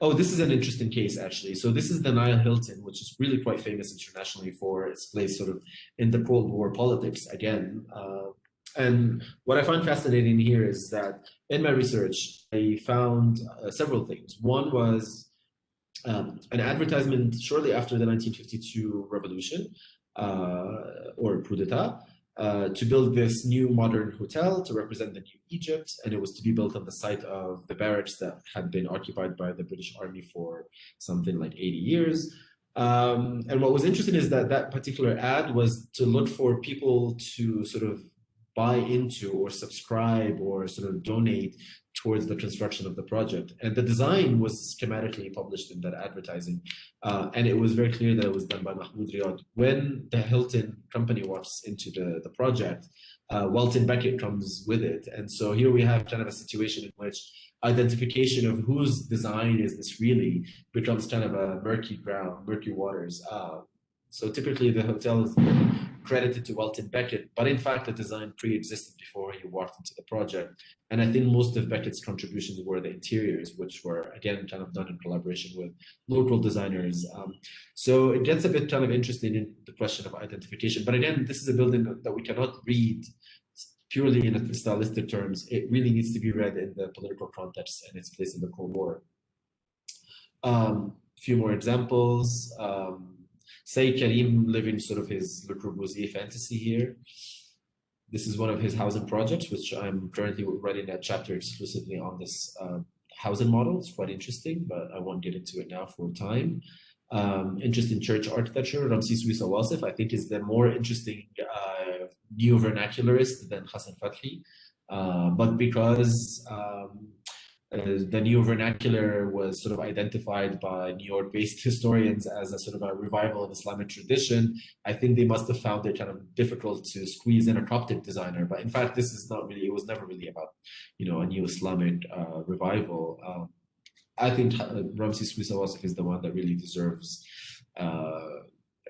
Oh, this is an interesting case, actually. So this is the Nile Hilton, which is really quite famous internationally for its place sort of in the Cold War politics again. Uh, and what I find fascinating here is that in my research, I found uh, several things. One was um, an advertisement shortly after the 1952 revolution, uh, or coup d'etat, uh, to build this new modern hotel to represent the new Egypt, and it was to be built on the site of the barracks that had been occupied by the British Army for something like 80 years. Um, and what was interesting is that that particular ad was to look for people to sort of buy into or subscribe or sort of donate towards the construction of the project. And the design was schematically published in that advertising. Uh, and it was very clear that it was done by Mahmoud Riyad. When the Hilton company walks into the, the project, uh, Welton Becket comes with it. And so here we have kind of a situation in which identification of whose design is this really becomes kind of a murky ground, murky waters. Uh, so typically the hotel is credited to Welton Becket, but in fact the design pre-existed before he walked into the project. And I think most of Becket's contributions were the interiors, which were again kind of done in collaboration with local designers. Um, so it gets a bit kind of interesting in the question of identification. But again, this is a building that we cannot read purely in stylistic terms. It really needs to be read in the political context and its place in the Cold War. A um, few more examples. Um, Sayyid Karim living sort of his Le Corbusier fantasy here. This is one of his housing projects, which I'm currently writing a chapter exclusively on this uh, housing model. It's quite interesting, but I won't get into it now for time. Um, interesting church architecture. Ramses Wissa Wasif, I think, is the more interesting uh, neo-vernacularist than Hassan Fathi. Uh, but because um, the neo vernacular was sort of identified by New York based (laughs) historians as a sort of a revival of Islamic tradition. I think they must have found it kind of difficult to squeeze in a Coptic designer. But in fact, this is not really, it was never really about, you know, a new Islamic uh, revival. Um, I think uh, Ramses Wissa is the one that really deserves uh,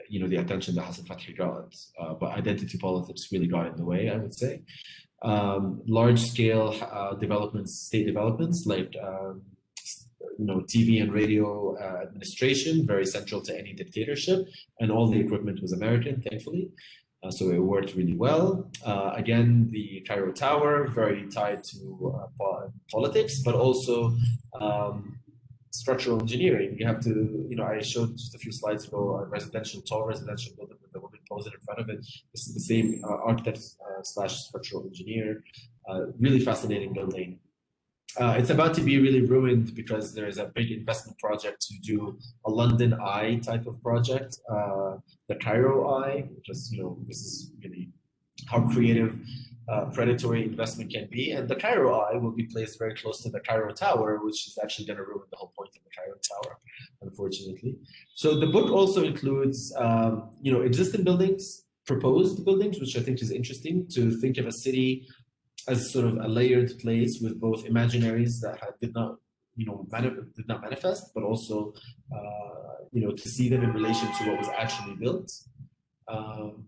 you know the attention that Hassan Fathi got, uh, but identity politics really got in the way, I would say um, large scale uh, developments, state developments like um, you know TV and radio uh, administration, very central to any dictatorship, and all the equipment was American, thankfully. Uh, so it worked really well. Uh, again, the Cairo Tower, very tied to uh, politics, but also um, structural engineering. You have to, you know, I showed just a few slides ago residential, tall residential building the in front of it. This is the same uh, architect uh, slash structural engineer. Uh, really fascinating building. Uh, it's about to be really ruined because there is a big investment project to do a London Eye type of project, uh, the Cairo Eye, because you know this is really how creative uh, predatory investment can be. And the Cairo Eye will be placed very close to the Cairo Tower, which is actually going to ruin the whole point of the Cairo Tower, unfortunately. So the book also includes, um, you know, existing buildings, proposed buildings, which I think is interesting to think of a city as sort of a layered place with both imaginaries that did not, you know, did not manifest, but also, uh, you know, to see them in relation to what was actually built. Um,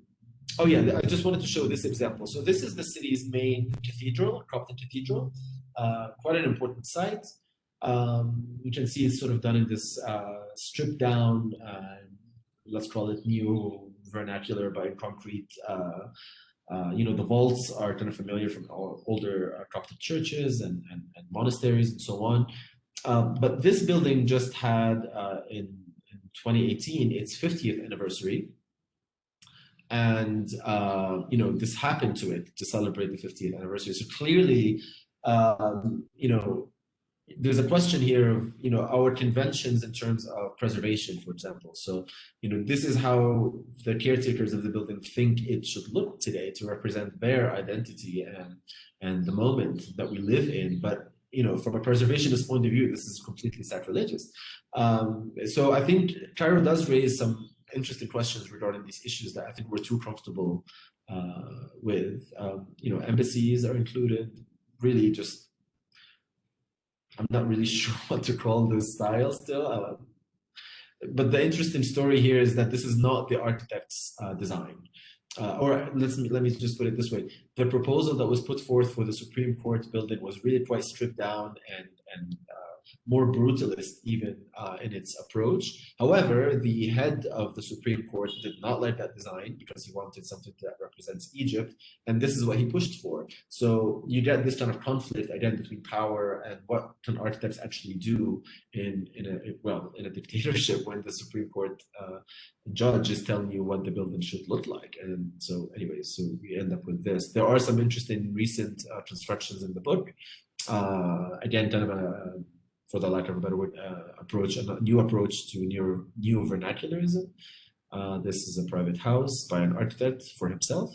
Oh yeah, I just wanted to show this example. So this is the city's main cathedral, Coptic Cathedral, uh, quite an important site. Um, you can see it's sort of done in this uh, stripped down, uh, let's call it new vernacular by concrete. Uh, uh, you know, the vaults are kind of familiar from older uh, Coptic churches and, and, and, monasteries and so on. Um, but this building just had in, in 2018 its 50th anniversary and uh, you know this happened to it to celebrate the 50th anniversary. So clearly um, you know there's a question here of you know our conventions in terms of preservation for example. So you know this is how the caretakers of the building think it should look today to represent their identity and and the moment that we live in. But you know from a preservationist point of view this is completely sacrilegious. Um, so i think cairo does raise some interesting questions regarding these issues that I think we're too comfortable uh, with. Um, you know, embassies are included. Really, just I'm not really (laughs) sure what to call this style still. Uh, but the interesting story here is that this is not the architect's uh, design. Uh, or let's let me just put it this way: the proposal that was put forth for the Supreme Court building was really quite stripped down and and uh, more brutalist even uh, in its approach. However, the head of the Supreme Court did not like that design because he wanted something that represents Egypt, and this is what he pushed for. So you get this kind of conflict again between power and what can architects actually do in in a well in a (laughs) dictatorship when the Supreme Court uh, judge is telling you what the building should look like. And so, anyway, so we end up with this. There are some interesting recent uh, constructions in the book. Uh, again, kind of a for the lack of a better word, uh, approach, a new approach to new, new vernacularism. Uh, this is a private house by an architect for himself.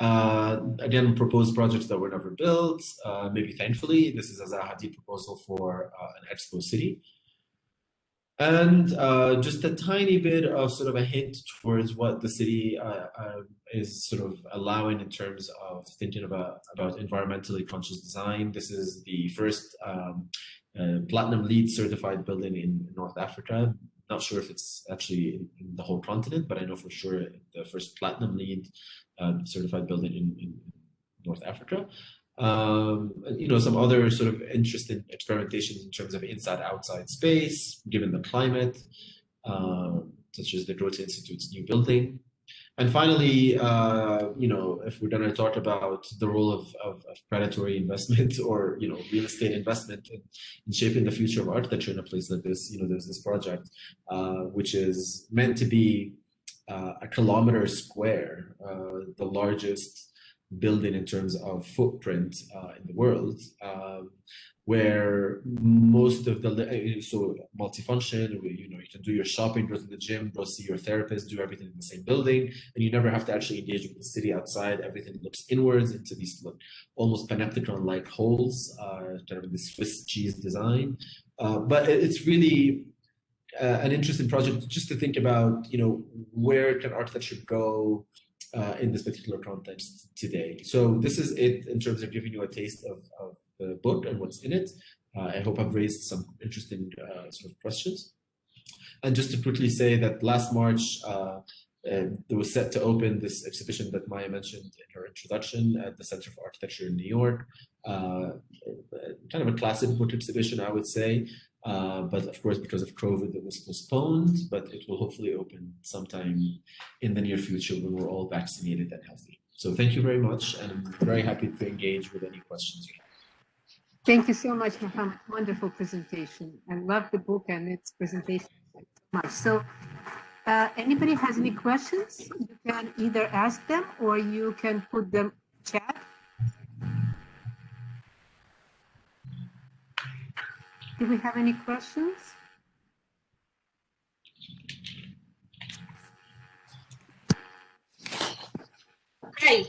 Uh, again, proposed projects that were never built. Uh, maybe thankfully, this is a Hadid proposal for uh, an expo city. And uh, just a tiny bit of sort of a hint towards what the city uh, uh, is sort of allowing in terms of thinking about, about environmentally conscious design. This is the first um, uh, platinum LEED certified building in North Africa. Not sure if it's actually in, in the whole continent, but I know for sure the first platinum LEED uh, certified building in, in North Africa um, you know, some other sort of interesting experimentations in terms of inside-outside space, given the climate, um, such as the Goethe Institute's new building. And finally, uh, you know, if we're going to talk about the role of, of, of, predatory (laughs) investment or, you know, real estate investment in, in, shaping the future of architecture in a place like this, you know, there's this project, uh, which is meant to be uh, a kilometer square, uh, the largest building in terms of footprint uh, in the world, um, where most of the uh, so multifunction, you know, you can do your shopping, go to the gym, go see your therapist, do everything in the same building, and you never have to actually engage with the city outside. Everything looks inwards into these look, almost panopticon-like holes, uh, kind of the Swiss cheese design. Uh, but it's really uh, an interesting project just to think about, you know, where can architecture go uh, in this particular context today. So this is it in terms of giving you a taste of, of the book and what's in it. Uh, I hope I've raised some interesting uh, sort of questions. And just to quickly say that last March, uh, um, it was set to open this exhibition that Maya mentioned in her introduction at the Center for Architecture in New York. Uh, kind of a classic book exhibition, I would say. Uh, but of course, because of COVID, it was postponed, but it will hopefully open sometime in the near future when we're all vaccinated and healthy. So thank you very much, and I'm very happy to engage with any questions you have. Thank you so much, Mohammed. Wonderful presentation. I love the book and its presentation so much. So uh, anybody has any questions, you can either ask them or you can put them chat Do we have any questions? Hi,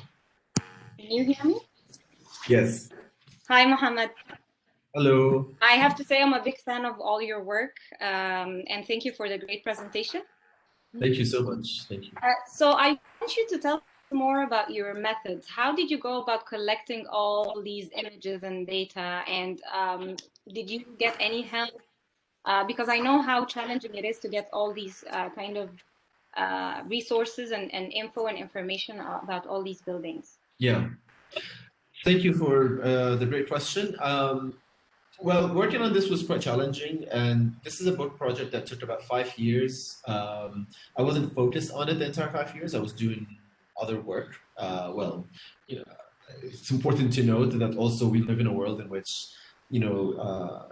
can you hear me? Yes. Hi, Mohammed. Hello. I have to say I'm a big fan of all your work um, and thank you for the great presentation. Thank you so much. Thank you. Uh, so I want you to tell more about your methods. How did you go about collecting all these images and data? And um, did you get any help? Uh, because I know how challenging it is to get all these uh, kind of uh, resources and, and info and information about all these buildings. Yeah. Thank you for uh, the great question. Um, well, working on this was quite challenging, and this is a book project that took about five years. Um, I wasn't focused on it the entire five years. I was doing other work. Uh, well, you know, it's important to note that also we live in a world in which, you know, uh,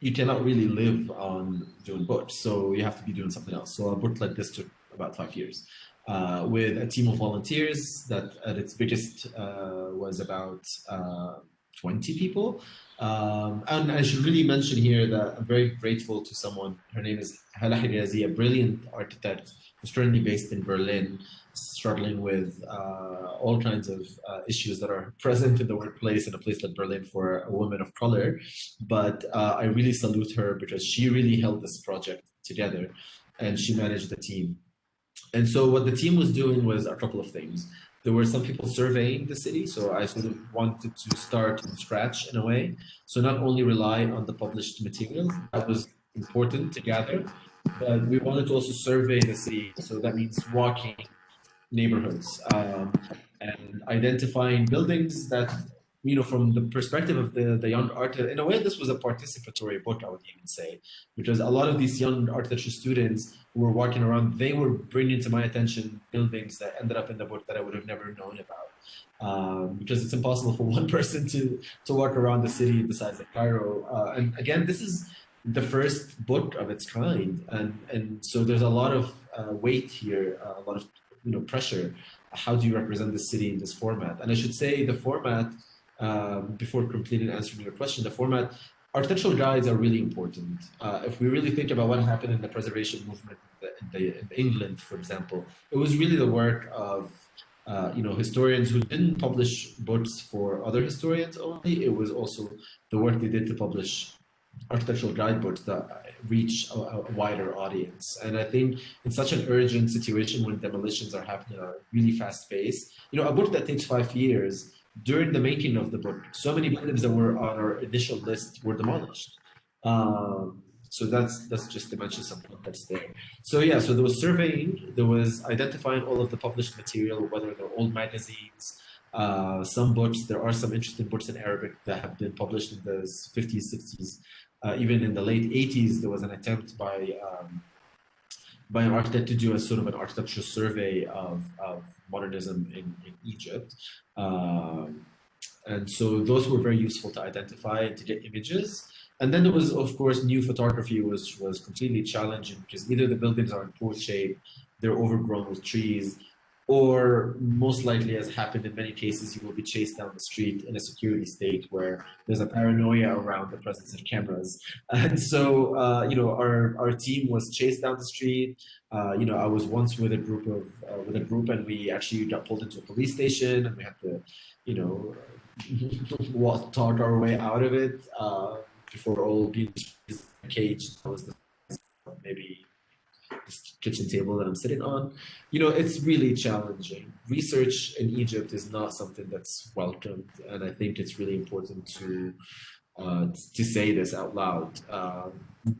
you cannot really live on doing books, so you have to be doing something else. So a book like this took about five years. Uh, with a team of volunteers that at its biggest uh, was about uh, 20 people. Um, and I should really mention here that I'm very grateful to someone, her name is Hala Hijazi, a brilliant architect who's currently based in Berlin, struggling with uh, all kinds of uh, issues that are (laughs) present in the workplace in a place like Berlin for a woman of color. But uh, I really salute her because she really held this project together and she managed the team. And so what the team was doing was a couple of things. There were some people surveying the city, so I sort of wanted to start from scratch in a way. So not only rely on the published materials, that was important to gather, but we wanted to also survey the city. So that means walking neighborhoods um, and identifying buildings that, you know, from the perspective of the, the young artist, in a way, this was a participatory book, I would even say, because a lot of these young architecture students who were walking around, they were bringing to my attention buildings that ended up in the book that I would have never known about. Um, because it's impossible for (laughs) one person to, to walk around the city the size of Cairo. Uh, and again, this is the first book of its kind. And, and so there's a lot of uh, weight here, uh, a lot of you know pressure how do you represent the city in this format and i should say the format um, before completely answering your question the format architectural guides are really important uh, if we really think about what happened in the preservation movement in, the, in, the, in england for example it was really the work of uh, you know historians who didn't publish books for other historians only. It was also the work they did to publish architectural guidebooks that reach a, a wider audience. And I think in such an urgent situation when demolitions are happening at a really fast pace, you know, a book that takes five years during the making of the book, so many buildings that were on our initial list were demolished. Um, so that's that's just to mention some context there. So yeah, so there was surveying, there was identifying all of the published material, whether they're old magazines, uh, some books. There are some interesting books in Arabic that have been published in the 50s, 60s, uh, even in the late 80s. There was an attempt by um, by an architect to do a sort of an architectural survey of, of modernism in, in Egypt. Um, and so those were very useful to identify and to get images. And then there was, of course, new photography, which was completely challenging because either the buildings are in poor shape, they're overgrown with trees, or most likely, as happened in many cases, you will be chased down the street in a security state where there's a paranoia around the presence of cameras. (laughs) And so, uh, you know, our, our team was chased down the street. Uh, you know, I was once with a group of uh, with a group, and we actually got pulled into a police station, and we had to, you know, (laughs) walk talk our way out of it uh, before all being caged. That was the maybe this kitchen table that I'm sitting on. You know, it's really challenging. Research in Egypt is not something that's welcomed, and I think it's really important to uh, to say this out loud um,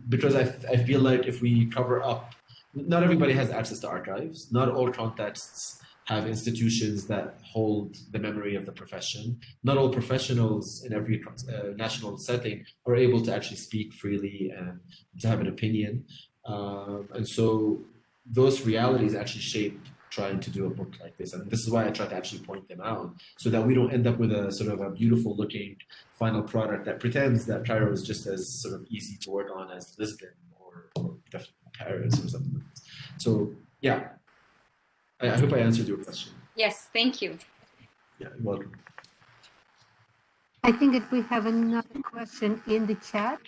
because I, I feel like if we cover up, not everybody has access to archives. Not all contexts have institutions that hold the memory of the profession. Not all professionals in every uh, national setting are able to actually speak freely and to have an opinion. Um, and so those realities actually shape trying to do a book like this. And this is why I try to actually point them out so that we don't end up with a sort of a beautiful looking final product that pretends that Cairo is just as sort of easy to work on as Lisbon or, or definitely Paris or something. So yeah, I, I hope I answered your question. Yes, thank you. Yeah, you're welcome. I think that we have another question in the chat.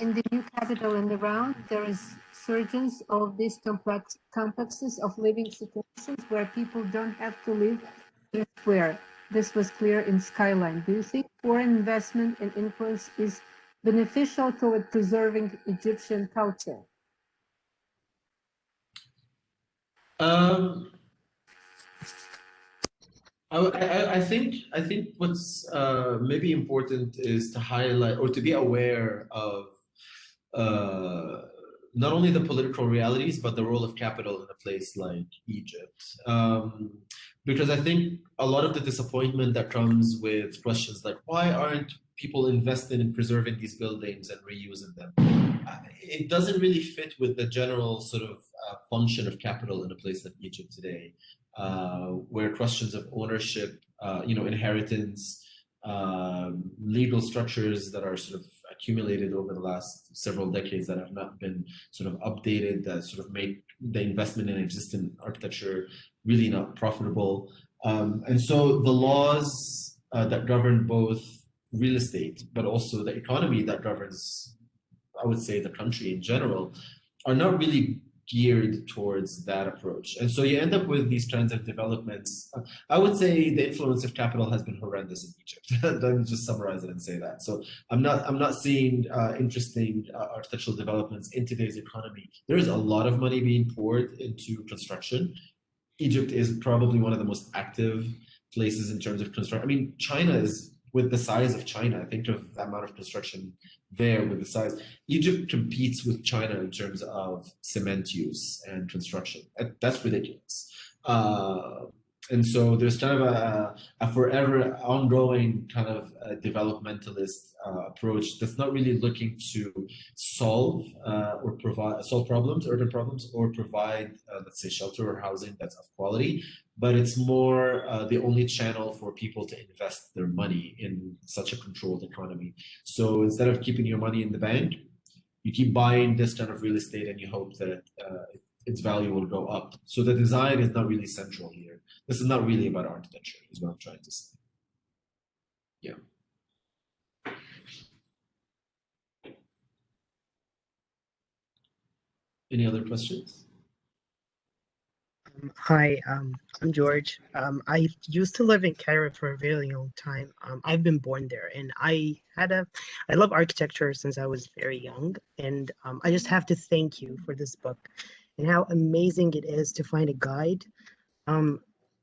In the new capital and around, there is surgeons of these complex complexes of living situations where people don't have to live elsewhere. This was clear in Skyline. Do you think foreign investment and influence is beneficial toward preserving Egyptian culture? Um, I, I, I think I think what's uh, maybe important is to highlight or to be aware of uh, not only the political realities but the role of capital in a place like Egypt. Um, because I think a lot of the disappointment that comes with questions like why aren't people invested in preserving these buildings and reusing them? It doesn't really fit with the general sort of uh, function of capital in a place like Egypt today, uh, where questions of ownership, uh, you know, inheritance, um, legal structures that are sort of accumulated over the last several decades that have not been sort of updated, that sort of make the investment in existing architecture really not profitable. Um, and so the laws uh, that govern both real estate, but also the economy that governs, I would say, the country in general, are not really geared towards that approach. And so you end up with these kinds of developments. I would say the influence of capital has been horrendous in Egypt. (laughs) Let me just summarize it and say that. So I'm not I'm not seeing uh, interesting uh, architectural developments in today's economy. There is a lot of money being poured into construction. Egypt is probably one of the most active places in terms of construction. I mean, China is with the size of China. I think of the amount of construction there with the size. Egypt competes with China in terms of cement use and construction. That's ridiculous. Uh, and so there's kind of a, a forever ongoing kind of developmentalist uh, approach that's not really looking to solve uh, or provide solve problems, urban problems, or provide, uh, let's say, shelter or housing that's of quality, but it's more uh, the only channel for people to invest their money in such a controlled economy. So instead of keeping your money in the bank, you keep buying this kind of real estate and you hope that uh, its value will go up. So the design is not really central here. This is not really about architecture, is what I'm trying to say. Yeah. Any other questions? Um, Hi, um, I'm George. Um, I used to live in Cairo for a very long time. Um, I've been born there and I had a, I love architecture since I was very young. And um, I just have to thank you for this book and how amazing it is to find a guide.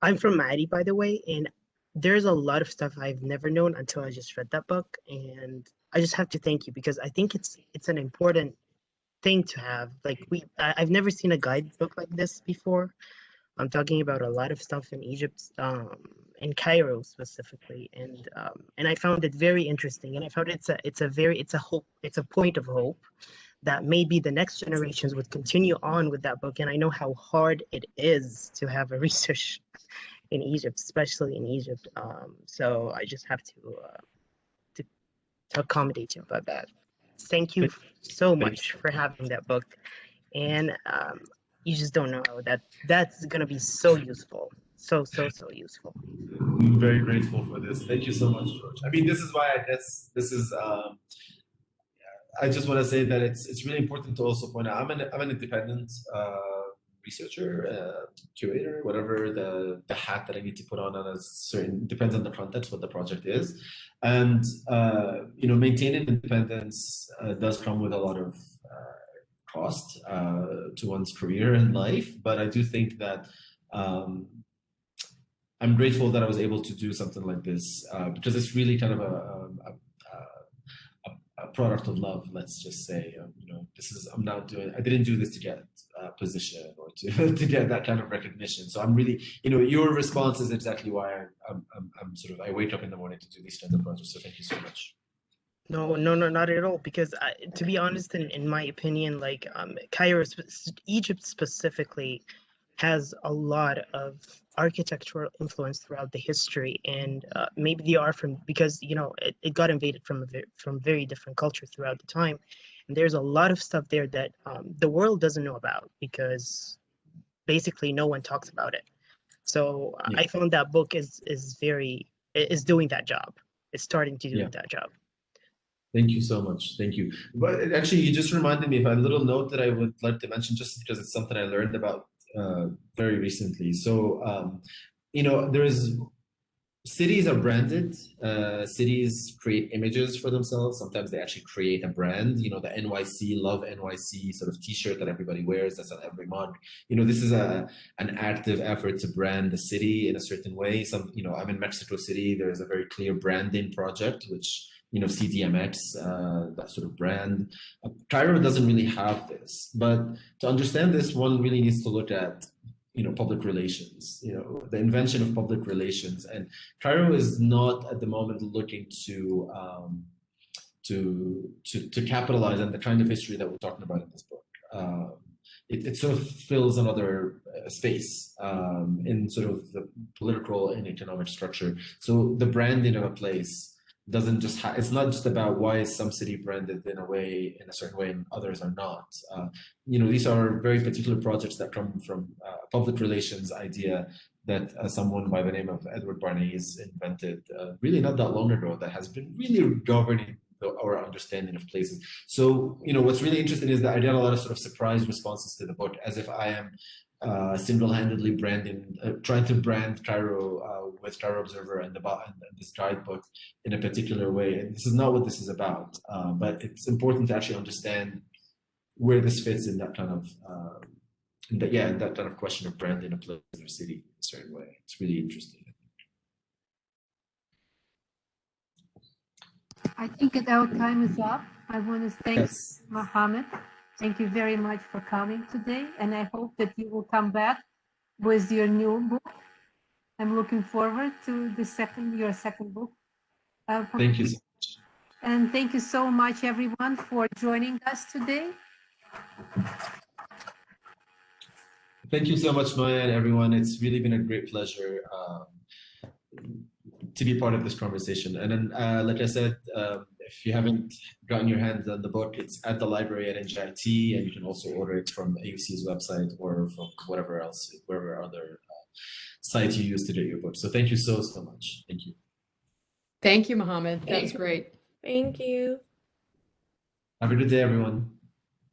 I'm from Maadi, by the way, and there's a lot of stuff I've never known until I just read that book. And I just have to thank you because I think it's it's an important thing to have. Like we, I, I've never seen a guidebook like this before. I'm talking about a lot of stuff in Egypt, um, in Cairo specifically, and um, and I found it very interesting. And I found it's a it's a very it's a hope it's a point of hope that maybe the next generations would continue on with that book. And I know how hard it is to have a (laughs) research in Egypt, especially in Egypt. Um, so I just have to uh, to, to accommodate you about that. Thank you so much for having that book, and um, you just don't know that that's gonna be so useful, so so so useful. I'm very grateful for this. Thank you so much, George. I mean, this is why I guess this is. Um, I just want to say that it's it's really important to also point out. I'm an I'm an independent uh, researcher, uh, curator, whatever the the hat that I need to put on on a certain depends on the context what the project is, and uh, you know maintaining independence uh, does come with a lot of uh, cost uh, to one's career and life. But I do think that. Um, I'm grateful that I was able to do something like this because it's really kind of a, a, a, product of love. Let's just say, um, you know, this is I'm not doing. I didn't do this to get a position or to (laughs) to get that kind of recognition. So I'm really, you know, your response is exactly why I'm, I'm I'm sort of I wake up in the morning to do these kinds of projects. So thank you so much. No, no, no, not at all. Because I, to be honest, in, in my opinion, like um, Cairo, Egypt specifically, has a lot of architectural influence throughout the history, and uh, maybe they are from because you know it, it got invaded from a ve- from very different culture throughout the time, and there's a lot of stuff there that um, the world doesn't know about because basically no one talks about it. So uh, Yeah. I found that book is is very is doing that job. It's starting to do Yeah. that job. Thank you so much. Thank you. But actually, you just reminded me of a little note that I would like to mention, just because it's something I learned about uh, very recently. So, um, you know, there is cities are branded. Uh, cities create images for themselves. Sometimes they actually create a brand. You know, the NYC Love NYC sort of T-shirt that everybody wears. That's on every mug. You know, this is a an active effort to brand the city in a certain way. Some, you know, I'm in Mexico City. There is a very clear branding project, which you know, CDMX, uh, that sort of brand. Uh, Cairo doesn't really have this, but to understand this, one really needs to look at, you know, public relations, you know, the invention of public relations. And Cairo is not at the moment looking to, um, to, to, to capitalize on the kind of history that we're talking about in this book. Um, it, it sort of fills another uh, space um, in sort of the political and economic structure. So the branding of a place doesn't just ha- it's not just about why is some city branded in a way in a certain way and others are not. Uh, you know these are very particular projects that come from uh, public relations idea that uh, someone by the name of edward bernays invented uh, really not that long ago that has been really governing the, our understanding of places. So you know what's really interesting is that i get a lot of sort of surprise responses to the book as if i am uh, single-handedly branding, uh, trying to brand Cairo uh, with Cairo Observer and, the, and this guidebook in a particular way. And this is not what this is about, uh, but it's important to actually understand where this fits in that kind of, uh, in that, yeah, in that kind of question of branding a place or city in a certain way. It's really interesting. I think that our time is up. I want to thank Yes. Mohammed. Thank you very much for coming today, and I hope that you will come back with your new book. I'm looking forward to the second, your second book. Uh, Thank you. so much. And thank you so much, everyone, for joining us today. Thank you so much, Maya and everyone. It's really been a great pleasure um, to be part of this conversation. And then, uh, like I said, um, if you haven't gotten your hands on the book, it's at the library at NJIT, and you can also order it from AUC's website or from whatever else, wherever other uh, site you use to get your book. So thank you so, so much. Thank you. Thank you, Mohammed. That was great. Thank you. Have a good day, everyone.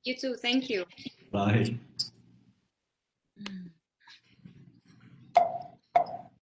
You too. Thank you. Bye.